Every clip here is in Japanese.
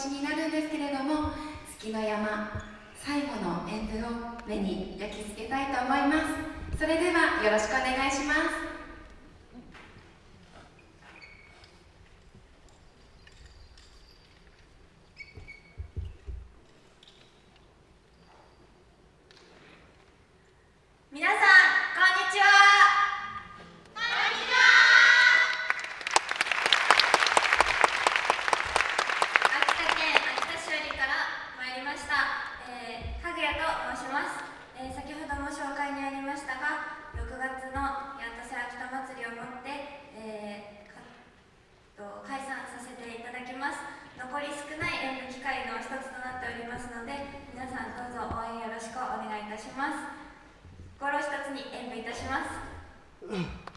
ちになるんですけれども月の山最後の演舞を目に焼き付けたいと思います。それではよろしくお願いします。ますので皆さんどうぞ応援よろしくお願いいたします。心一つに演舞いたします。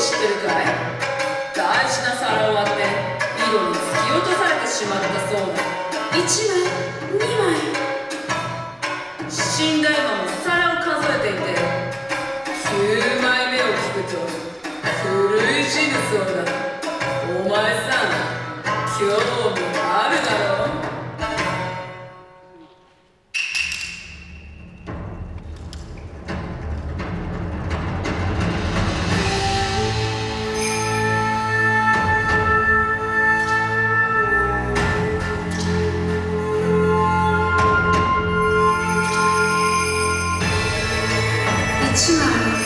知ってるかい大事な皿を割ってビ戸に突き落とされてしまったそうだ。1枚2枚。死んだ今も皿を数えていて9枚目を聞くと古いジグをだお前さん今日去哪儿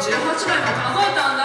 18枚も数えたんだ。